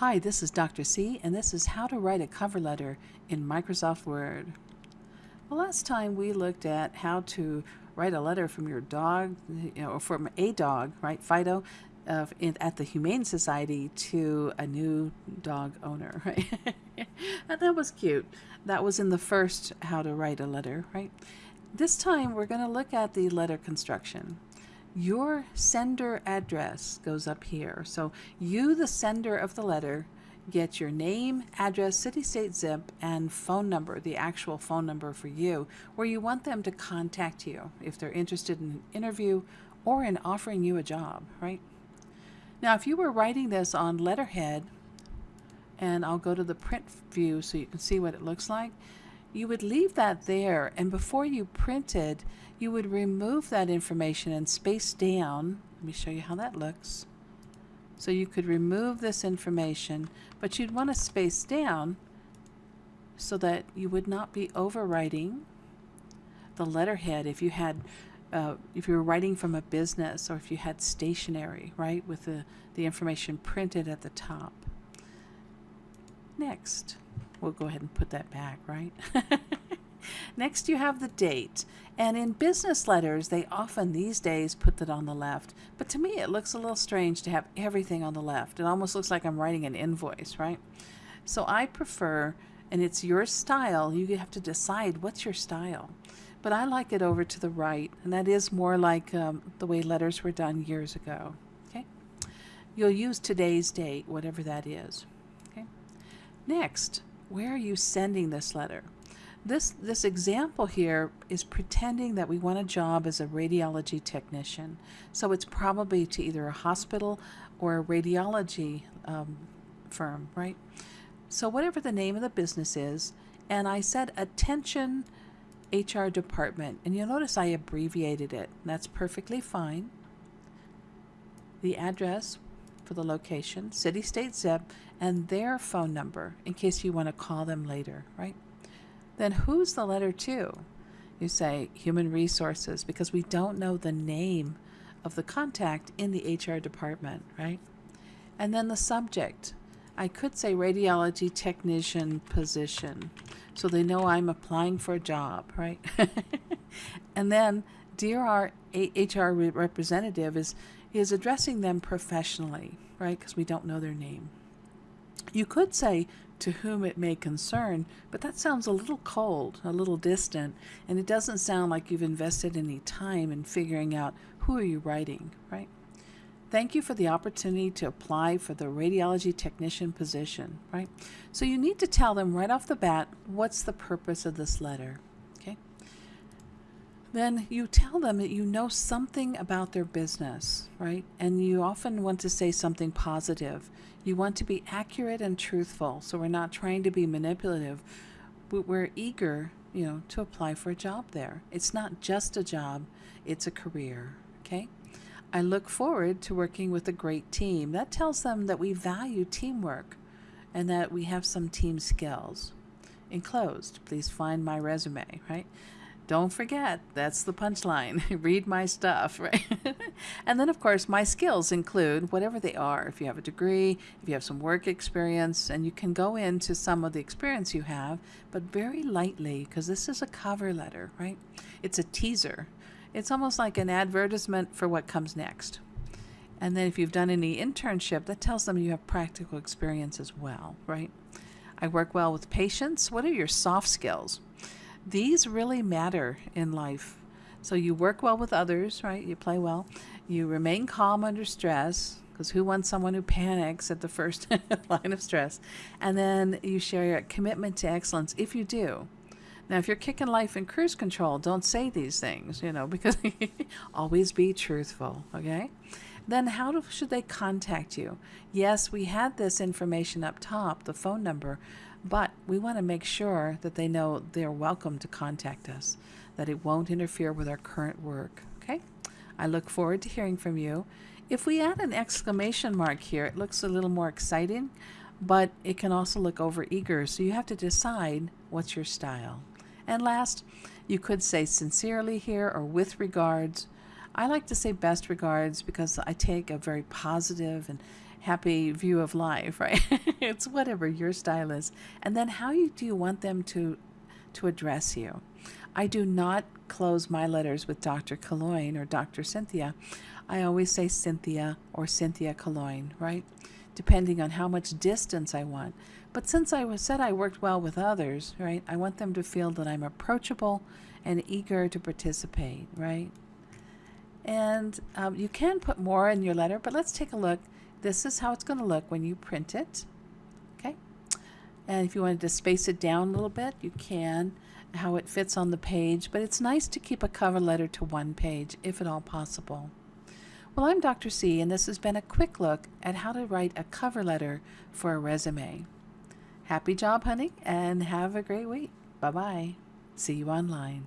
Hi, this is Dr. C, and this is how to write a cover letter in Microsoft Word. Well, last time we looked at how to write a letter from your dog, you know, or from a dog, right, Fido, uh, in, at the Humane Society to a new dog owner, right? and that was cute. That was in the first how to write a letter, right? This time we're going to look at the letter construction your sender address goes up here. So you, the sender of the letter, get your name, address, city, state, zip, and phone number, the actual phone number for you, where you want them to contact you if they're interested in an interview or in offering you a job, right? Now, if you were writing this on letterhead, and I'll go to the print view so you can see what it looks like, you would leave that there and before you printed you would remove that information and space down. Let me show you how that looks. So you could remove this information but you'd want to space down so that you would not be overwriting the letterhead if you had uh, if you were writing from a business or if you had stationery right with the, the information printed at the top. Next We'll go ahead and put that back, right? Next, you have the date. And in business letters, they often these days put that on the left. But to me, it looks a little strange to have everything on the left. It almost looks like I'm writing an invoice, right? So I prefer, and it's your style, you have to decide what's your style. But I like it over to the right, and that is more like um, the way letters were done years ago. Okay, You'll use today's date, whatever that is. Okay. Next, where are you sending this letter? This, this example here is pretending that we want a job as a radiology technician. So it's probably to either a hospital or a radiology um, firm, right? So whatever the name of the business is, and I said attention HR department, and you'll notice I abbreviated it. That's perfectly fine. The address for the location, city, state, zip, and their phone number in case you want to call them later, right? Then who's the letter to? You say human resources because we don't know the name of the contact in the HR department, right? And then the subject. I could say radiology technician position so they know I'm applying for a job, right? and then dear our HR representative is is addressing them professionally, right? Because we don't know their name. You could say to whom it may concern, but that sounds a little cold, a little distant, and it doesn't sound like you've invested any time in figuring out who are you writing, right? Thank you for the opportunity to apply for the radiology technician position, right? So you need to tell them right off the bat what's the purpose of this letter? Then you tell them that you know something about their business, right? And you often want to say something positive. You want to be accurate and truthful, so we're not trying to be manipulative. We're eager, you know, to apply for a job there. It's not just a job, it's a career, okay? I look forward to working with a great team. That tells them that we value teamwork and that we have some team skills. Enclosed, please find my resume, right? Don't forget, that's the punchline. Read my stuff, right? and then, of course, my skills include whatever they are. If you have a degree, if you have some work experience, and you can go into some of the experience you have, but very lightly, because this is a cover letter, right? It's a teaser. It's almost like an advertisement for what comes next. And then if you've done any internship, that tells them you have practical experience as well, right? I work well with patients. What are your soft skills? These really matter in life. So you work well with others, right? You play well. You remain calm under stress, because who wants someone who panics at the first line of stress? And then you share your commitment to excellence if you do. Now, if you're kicking life in cruise control, don't say these things, you know, because always be truthful, okay? Then how do, should they contact you? Yes, we had this information up top, the phone number, but we want to make sure that they know they're welcome to contact us, that it won't interfere with our current work. Okay? I look forward to hearing from you. If we add an exclamation mark here, it looks a little more exciting, but it can also look over eager, so you have to decide what's your style. And last, you could say sincerely here or with regards. I like to say best regards because I take a very positive and happy view of life, right? it's whatever your style is. And then how you, do you want them to to address you? I do not close my letters with Dr. Calongne or Dr. Cynthia. I always say Cynthia or Cynthia Calongne, right? Depending on how much distance I want. But since I was said I worked well with others, right? I want them to feel that I'm approachable and eager to participate, right? And um, you can put more in your letter, but let's take a look. This is how it's going to look when you print it. Okay. And if you wanted to space it down a little bit, you can, how it fits on the page. But it's nice to keep a cover letter to one page, if at all possible. Well, I'm Dr. C, and this has been a quick look at how to write a cover letter for a resume. Happy job hunting, and have a great week. Bye bye. See you online.